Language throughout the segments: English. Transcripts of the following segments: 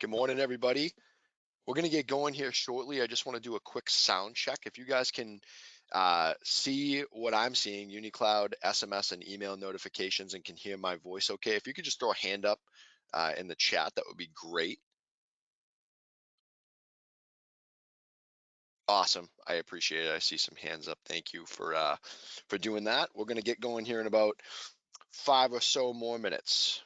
Good morning, everybody. We're going to get going here shortly. I just want to do a quick sound check. If you guys can uh, see what I'm seeing, UniCloud, SMS, and email notifications, and can hear my voice okay, if you could just throw a hand up uh, in the chat, that would be great. Awesome. I appreciate it. I see some hands up. Thank you for uh, for doing that. We're going to get going here in about five or so more minutes.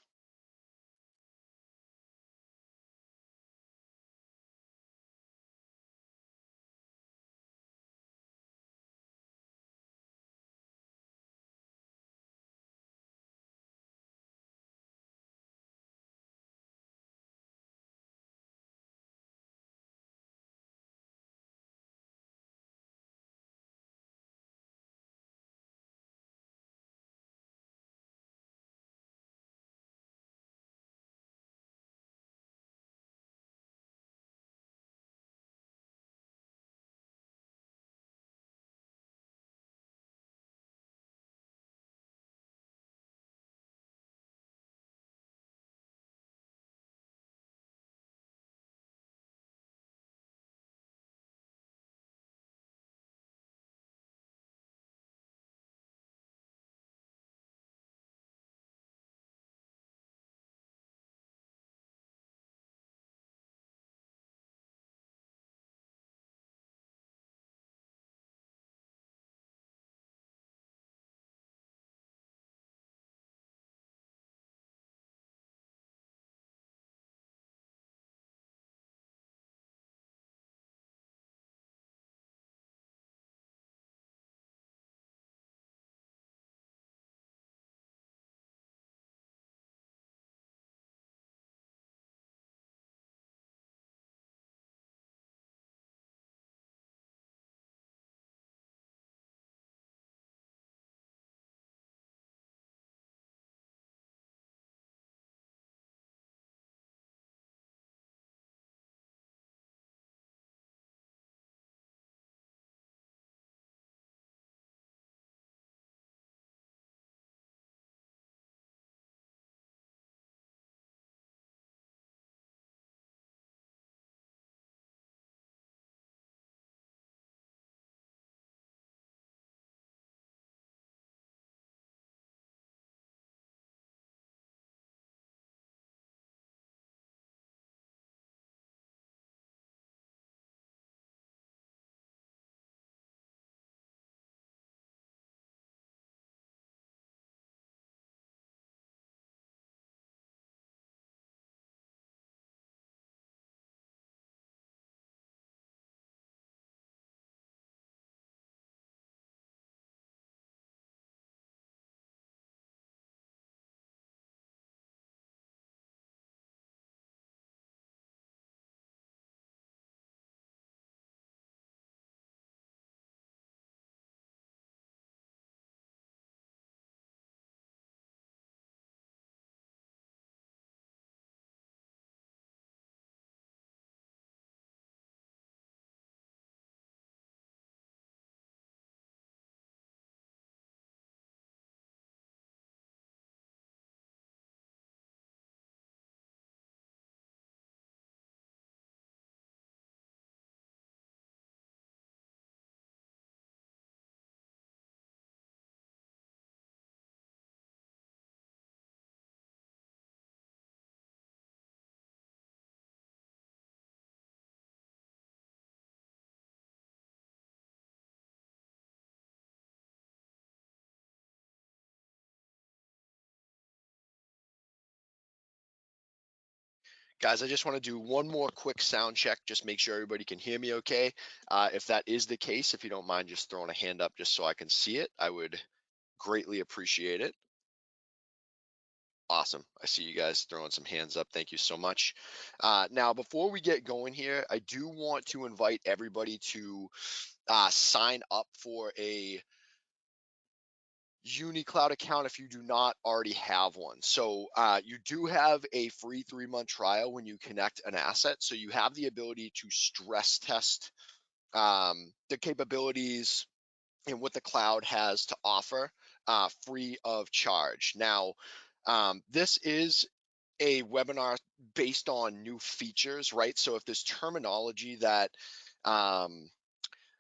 Guys, I just want to do one more quick sound check, just make sure everybody can hear me okay. Uh, if that is the case, if you don't mind just throwing a hand up just so I can see it, I would greatly appreciate it. Awesome. I see you guys throwing some hands up. Thank you so much. Uh, now, before we get going here, I do want to invite everybody to uh, sign up for a UniCloud account if you do not already have one. So uh, you do have a free three month trial when you connect an asset. So you have the ability to stress test um, the capabilities and what the cloud has to offer uh, free of charge. Now, um, this is a webinar based on new features, right? So if there's terminology that um,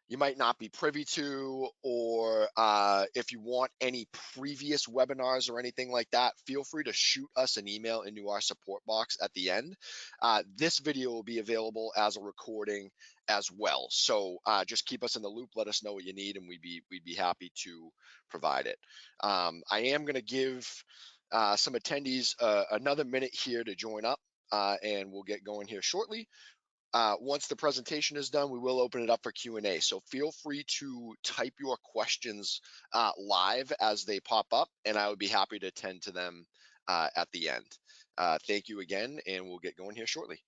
you might not be privy to, or uh, if you want any previous webinars or anything like that, feel free to shoot us an email into our support box at the end. Uh, this video will be available as a recording as well. So uh, just keep us in the loop. Let us know what you need, and we'd be we'd be happy to provide it. Um, I am going to give uh, some attendees uh, another minute here to join up, uh, and we'll get going here shortly. Uh, once the presentation is done, we will open it up for Q&A. So feel free to type your questions uh, live as they pop up, and I would be happy to attend to them uh, at the end. Uh, thank you again, and we'll get going here shortly.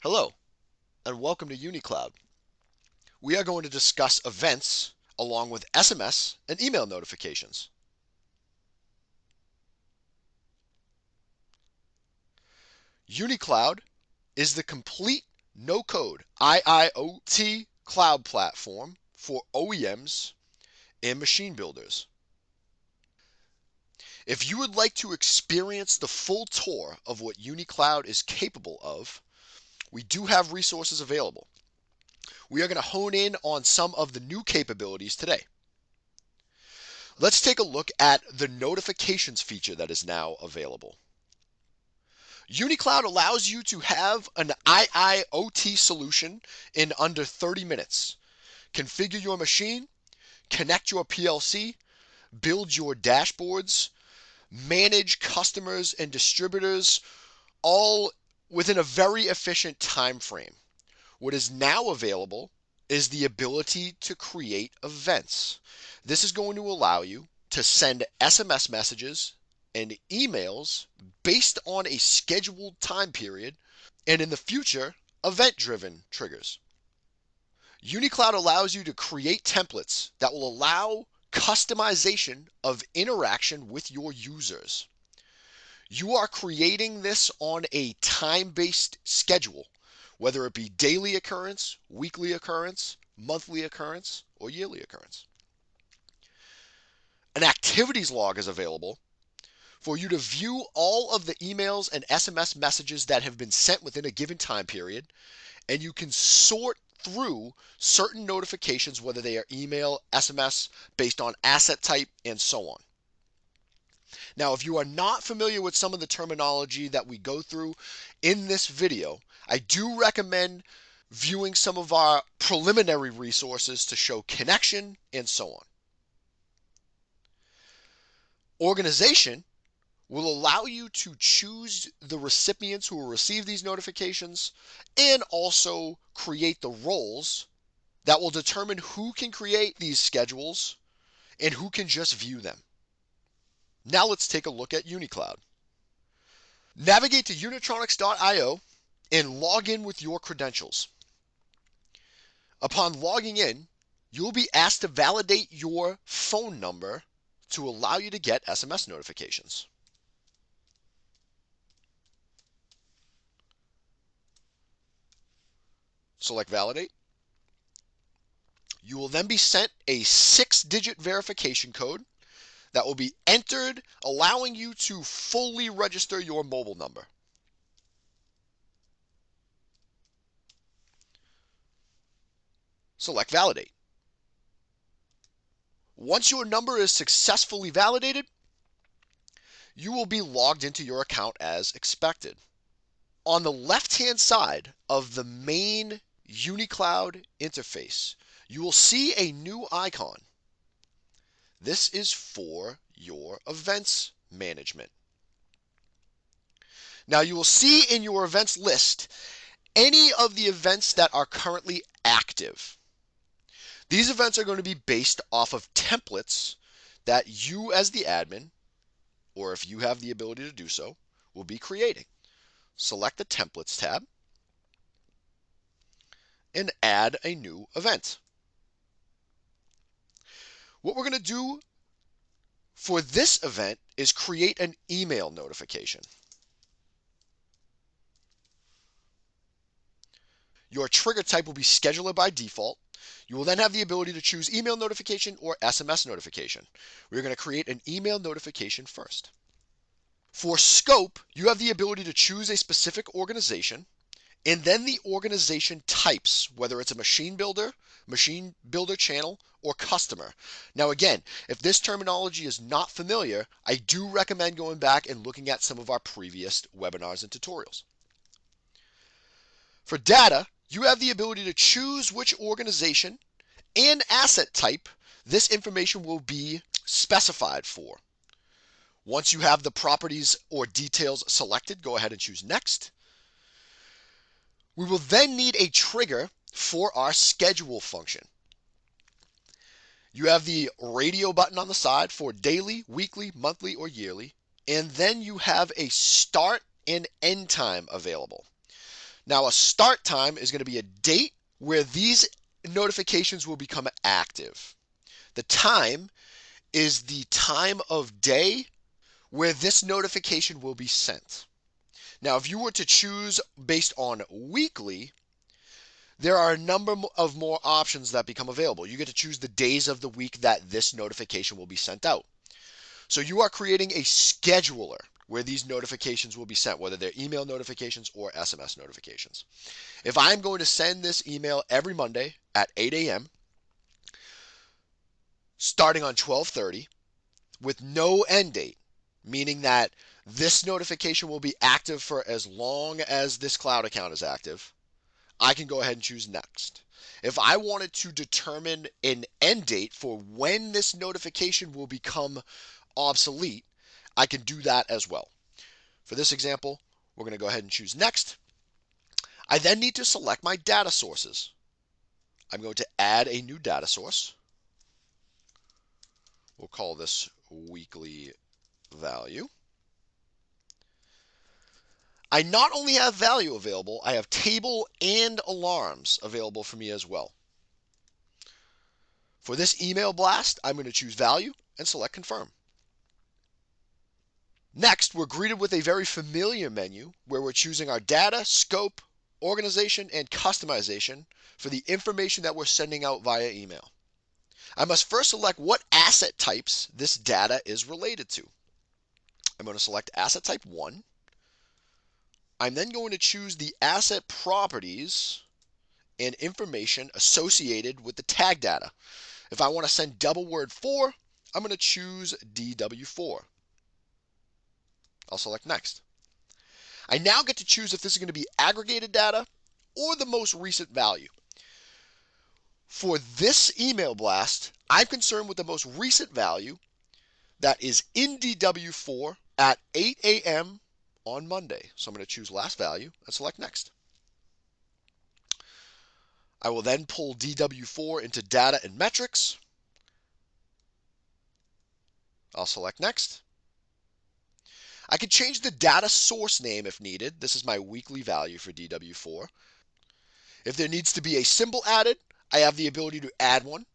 Hello, and welcome to UniCloud. We are going to discuss events along with SMS and email notifications. UniCloud is the complete no-code IIoT cloud platform for OEMs and machine builders. If you would like to experience the full tour of what UniCloud is capable of, we do have resources available. We are going to hone in on some of the new capabilities today. Let's take a look at the notifications feature that is now available. UniCloud allows you to have an IIoT solution in under 30 minutes. Configure your machine, connect your PLC, build your dashboards, manage customers and distributors all within a very efficient time frame. What is now available is the ability to create events. This is going to allow you to send SMS messages and emails based on a scheduled time period and in the future, event driven triggers. UniCloud allows you to create templates that will allow customization of interaction with your users. You are creating this on a time based schedule, whether it be daily occurrence, weekly occurrence, monthly occurrence, or yearly occurrence. An activities log is available for you to view all of the emails and SMS messages that have been sent within a given time period, and you can sort through certain notifications, whether they are email, SMS, based on asset type, and so on. Now, if you are not familiar with some of the terminology that we go through in this video, I do recommend viewing some of our preliminary resources to show connection and so on. Organization will allow you to choose the recipients who will receive these notifications and also create the roles that will determine who can create these schedules and who can just view them. Now let's take a look at UniCloud. Navigate to unitronics.io and log in with your credentials. Upon logging in, you'll be asked to validate your phone number to allow you to get SMS notifications. Select validate. You will then be sent a six digit verification code that will be entered, allowing you to fully register your mobile number. Select validate. Once your number is successfully validated, you will be logged into your account as expected. On the left-hand side of the main UniCloud interface, you will see a new icon. This is for your events management. Now you will see in your events list any of the events that are currently active. These events are going to be based off of templates that you as the admin, or if you have the ability to do so, will be creating. Select the templates tab and add a new event. What we're going to do for this event is create an email notification. Your trigger type will be scheduler by default. You will then have the ability to choose email notification or SMS notification. We're going to create an email notification first. For scope, you have the ability to choose a specific organization and then the organization types, whether it's a machine builder, machine builder channel, or customer. Now, again, if this terminology is not familiar, I do recommend going back and looking at some of our previous webinars and tutorials. For data, you have the ability to choose which organization and asset type this information will be specified for. Once you have the properties or details selected, go ahead and choose next. We will then need a trigger for our schedule function. You have the radio button on the side for daily, weekly, monthly, or yearly, and then you have a start and end time available. Now, a start time is going to be a date where these notifications will become active. The time is the time of day where this notification will be sent. Now, if you were to choose based on weekly, there are a number of more options that become available. You get to choose the days of the week that this notification will be sent out. So you are creating a scheduler where these notifications will be sent, whether they're email notifications or SMS notifications. If I'm going to send this email every Monday at 8 a.m., starting on 12:30, with no end date, meaning that this notification will be active for as long as this cloud account is active, I can go ahead and choose next. If I wanted to determine an end date for when this notification will become obsolete, I can do that as well. For this example, we're going to go ahead and choose next. I then need to select my data sources. I'm going to add a new data source. We'll call this weekly value. I not only have value available, I have table and alarms available for me as well. For this email blast, I'm going to choose value and select confirm. Next, we're greeted with a very familiar menu where we're choosing our data, scope, organization, and customization for the information that we're sending out via email. I must first select what asset types this data is related to. I'm going to select asset type 1. I'm then going to choose the asset properties and information associated with the tag data. If I want to send double word 4, I'm going to choose DW4. I'll select next. I now get to choose if this is going to be aggregated data or the most recent value. For this email blast, I'm concerned with the most recent value that is in DW4 at 8 a.m. on Monday. So I'm going to choose last value and select next. I will then pull DW4 into data and metrics. I'll select next. I can change the data source name if needed. This is my weekly value for DW4. If there needs to be a symbol added, I have the ability to add one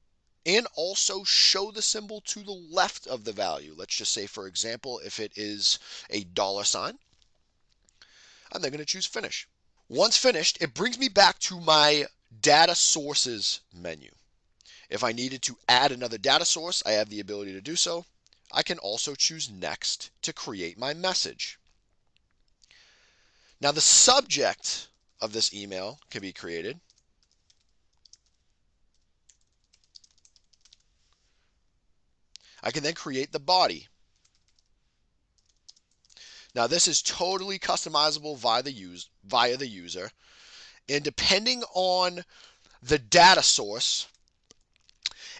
and also show the symbol to the left of the value. Let's just say, for example, if it is a dollar sign, I'm then going to choose finish. Once finished, it brings me back to my data sources menu. If I needed to add another data source, I have the ability to do so. I can also choose next to create my message. Now the subject of this email can be created. I can then create the body. Now this is totally customizable via the, use, via the user. And depending on the data source,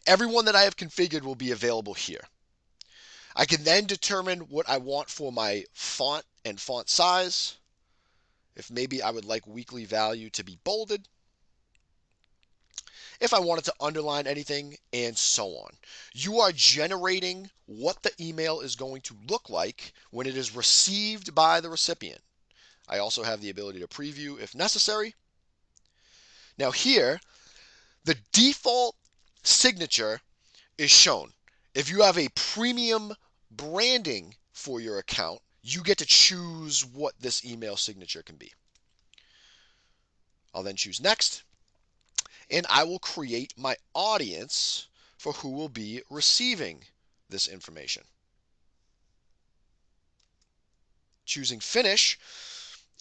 everyone that I have configured will be available here. I can then determine what I want for my font and font size. if maybe I would like weekly value to be bolded, if I wanted to underline anything, and so on. You are generating what the email is going to look like when it is received by the recipient. I also have the ability to preview if necessary. Now here, the default signature is shown. If you have a premium branding for your account, you get to choose what this email signature can be. I'll then choose next, and I will create my audience for who will be receiving this information. Choosing finish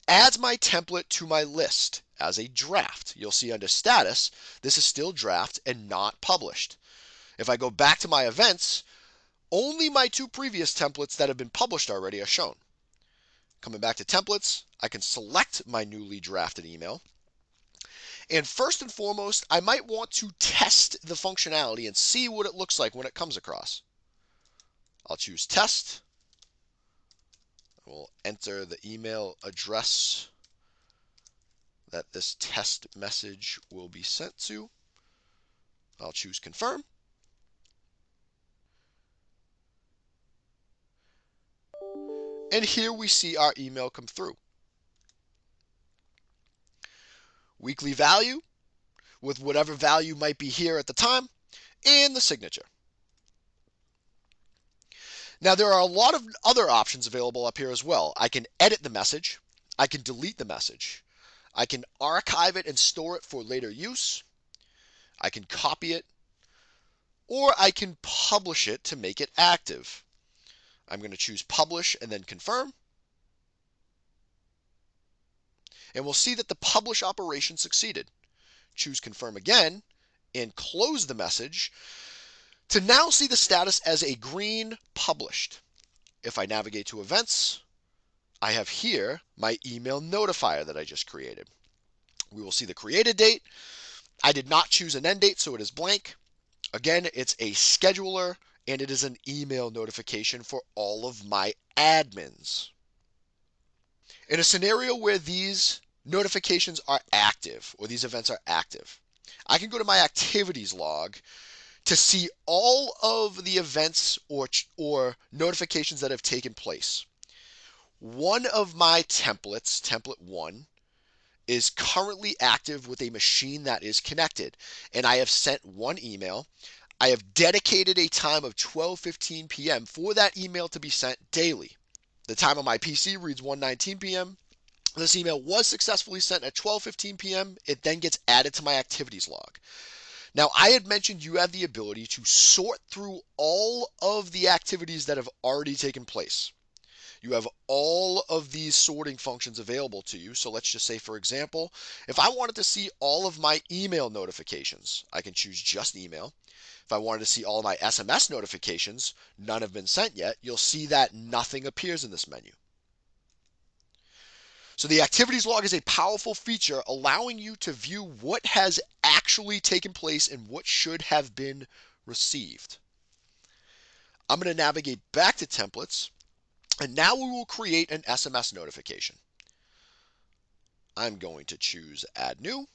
adds my template to my list as a draft. You'll see under status, this is still draft and not published. If I go back to my events, only my two previous templates that have been published already are shown. Coming back to templates, I can select my newly drafted email. And first and foremost, I might want to test the functionality and see what it looks like when it comes across. I'll choose test. We'll enter the email address that this test message will be sent to. I'll choose confirm. And here we see our email come through. Weekly value with whatever value might be here at the time and the signature. Now there are a lot of other options available up here as well. I can edit the message. I can delete the message. I can archive it and store it for later use. I can copy it or I can publish it to make it active. I'm going to choose publish and then confirm. And we'll see that the publish operation succeeded. Choose confirm again and close the message to now see the status as a green published. If I navigate to events, I have here my email notifier that I just created. We will see the created date. I did not choose an end date, so it is blank. Again, it's a scheduler and it is an email notification for all of my admins. In a scenario where these notifications are active or these events are active, I can go to my activities log to see all of the events or, or notifications that have taken place. One of my templates, template one, is currently active with a machine that is connected. And I have sent one email. I have dedicated a time of 12:15 p.m. for that email to be sent daily. The time on my PC reads 1:19 p.m. This email was successfully sent at 12:15 p.m. It then gets added to my activities log. Now, I had mentioned you have the ability to sort through all of the activities that have already taken place. You have all of these sorting functions available to you. So let's just say, for example, if I wanted to see all of my email notifications, I can choose just email. If I wanted to see all my SMS notifications, none have been sent yet, you'll see that nothing appears in this menu. So the activities log is a powerful feature allowing you to view what has actually taken place and what should have been received. I'm going to navigate back to templates and now we will create an SMS notification. I'm going to choose add new.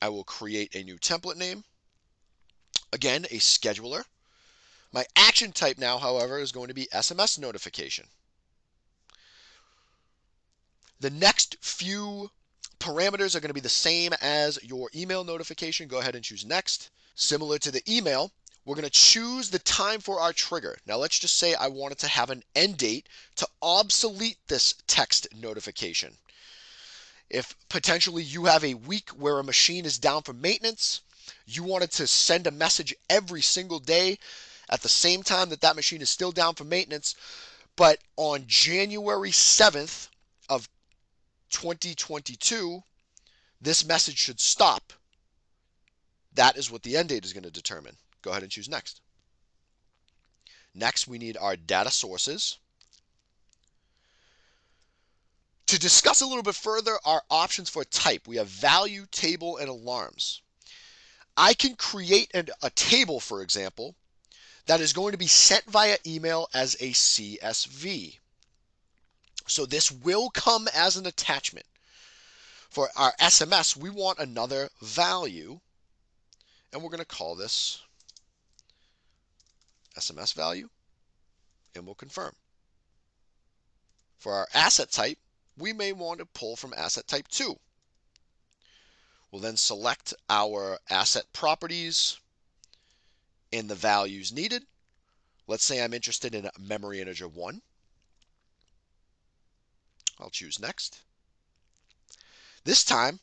I will create a new template name. Again, a scheduler. My action type now, however, is going to be SMS notification. The next few parameters are going to be the same as your email notification. Go ahead and choose next. Similar to the email, we're going to choose the time for our trigger. Now let's just say I wanted to have an end date to obsolete this text notification. If potentially you have a week where a machine is down for maintenance, you wanted to send a message every single day at the same time that that machine is still down for maintenance. But on January 7th of 2022, this message should stop. That is what the end date is going to determine. Go ahead and choose next. Next, we need our data sources. To discuss a little bit further our options for type, we have value, table, and alarms. I can create an, a table, for example, that is going to be sent via email as a CSV. So this will come as an attachment. For our SMS, we want another value, and we're going to call this SMS value, and we'll confirm. For our asset type, we may want to pull from asset type 2. We'll then select our asset properties in the values needed. Let's say I'm interested in memory integer 1. I'll choose next. This time,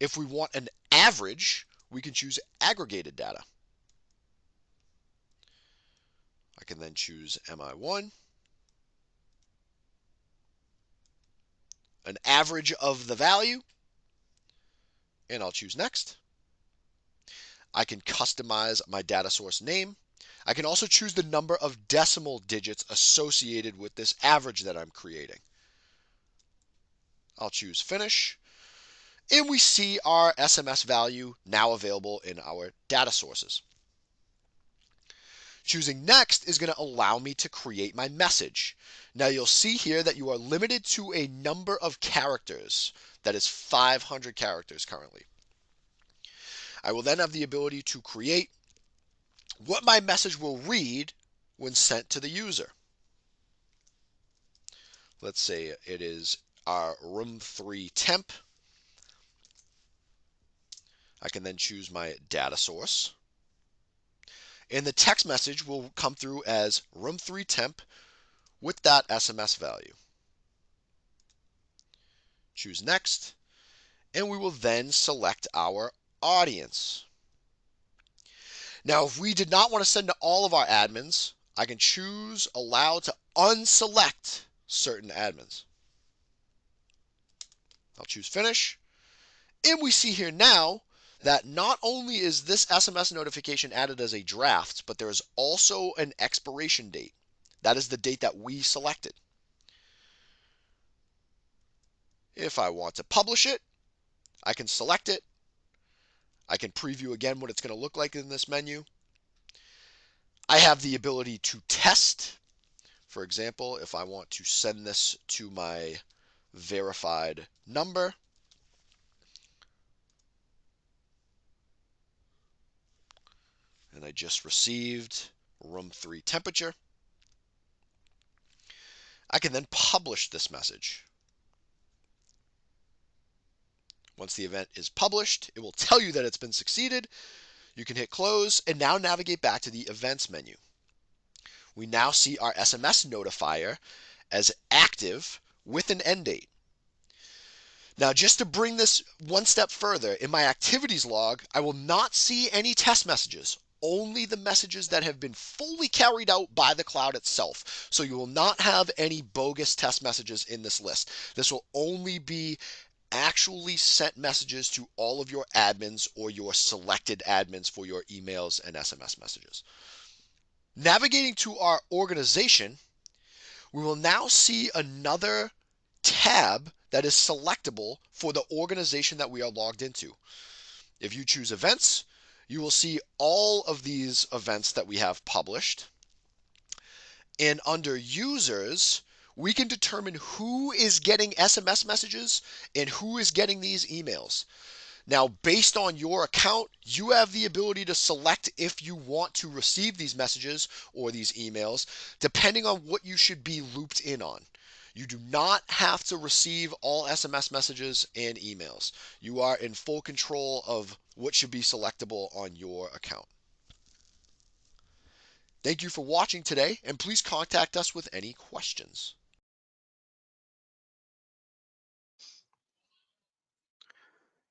if we want an average, we can choose aggregated data. I can then choose MI1. An average of the value, and I'll choose next. I can customize my data source name. I can also choose the number of decimal digits associated with this average that I'm creating. I'll choose finish. And we see our SMS value now available in our data sources. Choosing next is going to allow me to create my message. Now you'll see here that you are limited to a number of characters. That is 500 characters currently. I will then have the ability to create what my message will read when sent to the user. Let's say it is our room 3 temp. I can then choose my data source. And the text message will come through as room 3 temp with that SMS value. Choose next, and we will then select our audience. Now, if we did not want to send to all of our admins, I can choose allow to unselect certain admins. I'll choose finish. And we see here now that not only is this SMS notification added as a draft, but there is also an expiration date. That is the date that we selected. If I want to publish it, I can select it. I can preview again what it's going to look like in this menu. I have the ability to test. For example, if I want to send this to my verified number, and I just received room 3 temperature. I can then publish this message. Once the event is published, it will tell you that it's been succeeded. You can hit close and now navigate back to the events menu. We now see our SMS notifier as active with an end date. Now, just to bring this one step further, in my activities log, I will not see any test messages only the messages that have been fully carried out by the cloud itself. So you will not have any bogus test messages in this list. This will only be actually sent messages to all of your admins or your selected admins for your emails and SMS messages. Navigating to our organization, we will now see another tab that is selectable for the organization that we are logged into. If you choose events, you will see all of these events that we have published. And under users, we can determine who is getting SMS messages and who is getting these emails. Now, based on your account, you have the ability to select if you want to receive these messages or these emails, depending on what you should be looped in on. You do not have to receive all SMS messages and emails. You are in full control of what should be selectable on your account. Thank you for watching today, and please contact us with any questions.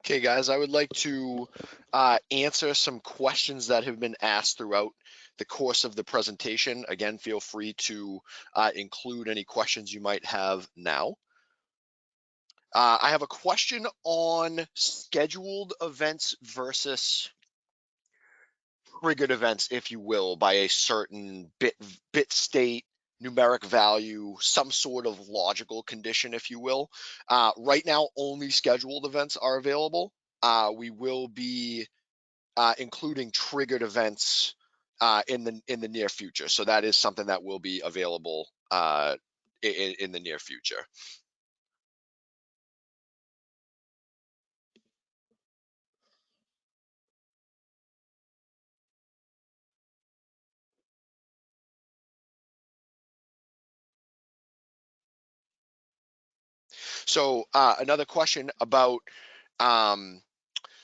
Okay, guys, I would like to uh, answer some questions that have been asked throughout the course of the presentation. Again, feel free to uh, include any questions you might have now. Uh, I have a question on scheduled events versus triggered events, if you will, by a certain bit bit state, numeric value, some sort of logical condition, if you will. Uh, right now, only scheduled events are available. Uh, we will be uh, including triggered events uh, in the in the near future. So that is something that will be available uh, in, in the near future. So uh, another question about um,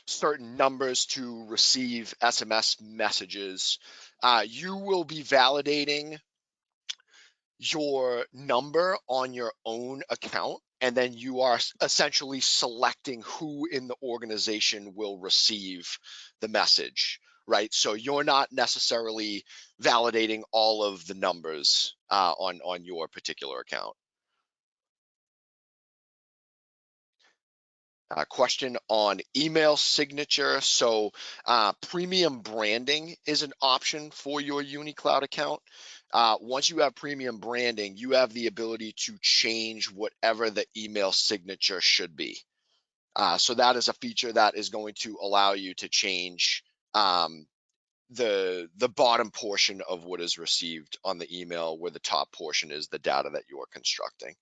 certain numbers to receive SMS messages. Uh, you will be validating your number on your own account and then you are essentially selecting who in the organization will receive the message right so you're not necessarily validating all of the numbers uh, on on your particular account Uh, question on email signature. So uh, premium branding is an option for your UniCloud account. Uh, once you have premium branding, you have the ability to change whatever the email signature should be. Uh, so that is a feature that is going to allow you to change um, the the bottom portion of what is received on the email, where the top portion is the data that you are constructing.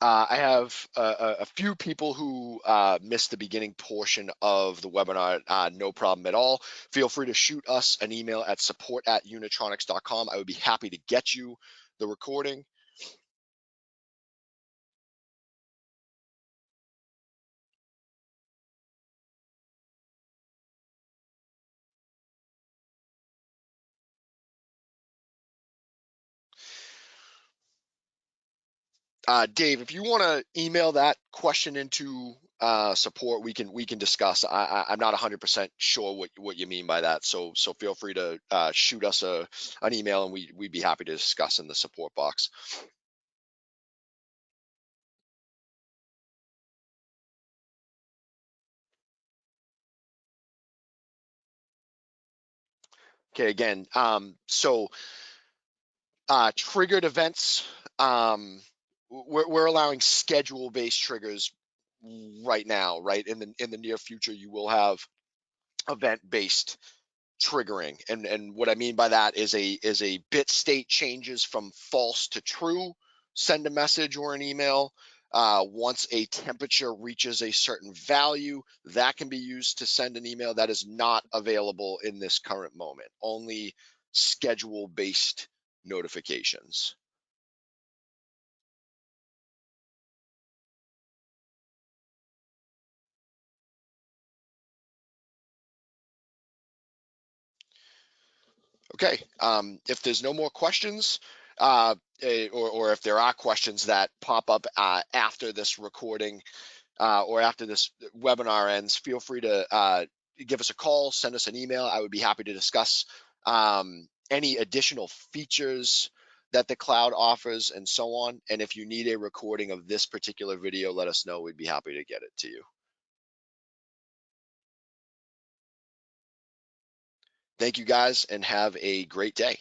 Uh, I have a, a, few people who uh, missed the beginning portion of the webinar, uh, no problem at all. Feel free to shoot us an email at support at unitronics.com. I would be happy to get you the recording. Uh, Dave, if you want to email that question into uh, support, we can we can discuss. I, I am not 100% sure what what you mean by that, so so feel free to uh, shoot us a an email, and we we'd be happy to discuss in the support box. Okay, again, um, so uh, triggered events. Um, we're, we're allowing schedule based triggers right now, right? In the in the near future, you will have event based triggering. And and what I mean by that is a is a bit state changes from false to true, send a message or an email. Uh, once a temperature reaches a certain value, that can be used to send an email that is not available in this current moment, only schedule based notifications. Okay, um, if there's no more questions, uh, or, or, if there are questions that pop up uh, after this recording uh, or after this webinar ends, feel free to uh, give us a call, send us an email. I would be happy to discuss um, any additional features that the cloud offers and so on. And if you need a recording of this particular video, let us know. We'd be happy to get it to you. Thank you guys and have a great day.